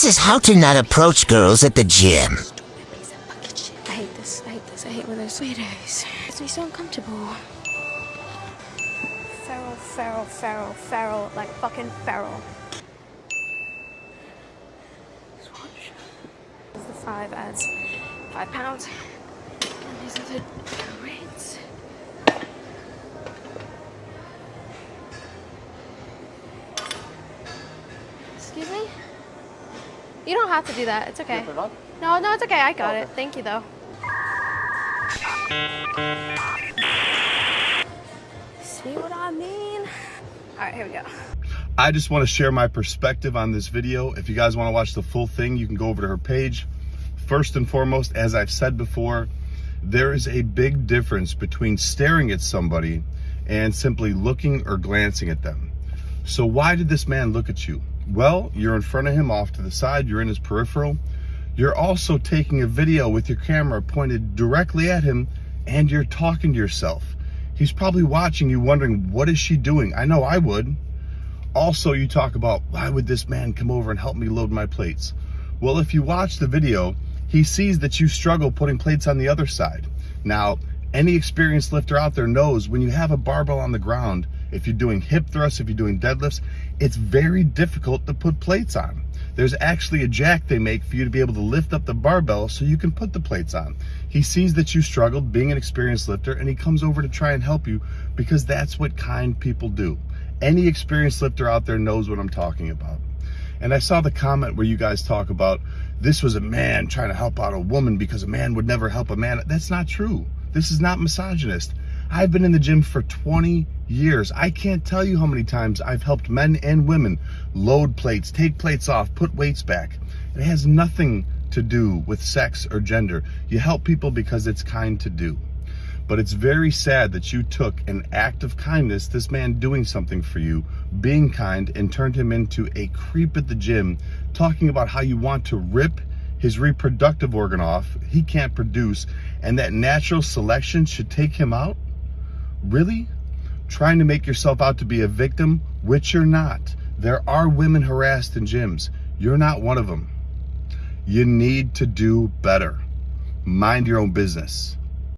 This is how to not approach girls at the gym. I hate this. I hate this. I hate when there's sweeties. It's me so uncomfortable. Feral, feral, feral, feral, like fucking feral. Swatch. The five adds five pounds. And these are the rates. You don't have to do that. It's okay. No, no, it's okay. I got it. Thank you, though. See what I mean? All right, here we go. I just want to share my perspective on this video. If you guys want to watch the full thing, you can go over to her page. First and foremost, as I've said before, there is a big difference between staring at somebody and simply looking or glancing at them. So why did this man look at you? Well, you're in front of him off to the side, you're in his peripheral. You're also taking a video with your camera pointed directly at him and you're talking to yourself. He's probably watching you wondering, what is she doing? I know I would. Also, you talk about, why would this man come over and help me load my plates? Well, if you watch the video, he sees that you struggle putting plates on the other side. Now, any experienced lifter out there knows when you have a barbell on the ground, if you're doing hip thrusts, if you're doing deadlifts, it's very difficult to put plates on. There's actually a jack they make for you to be able to lift up the barbell so you can put the plates on. He sees that you struggled being an experienced lifter and he comes over to try and help you because that's what kind people do. Any experienced lifter out there knows what I'm talking about. And I saw the comment where you guys talk about this was a man trying to help out a woman because a man would never help a man. That's not true. This is not misogynist. I've been in the gym for 20 years. I can't tell you how many times I've helped men and women load plates, take plates off, put weights back. It has nothing to do with sex or gender. You help people because it's kind to do. But it's very sad that you took an act of kindness, this man doing something for you, being kind, and turned him into a creep at the gym, talking about how you want to rip his reproductive organ off, he can't produce, and that natural selection should take him out? Really? Trying to make yourself out to be a victim, which you're not. There are women harassed in gyms. You're not one of them. You need to do better. Mind your own business.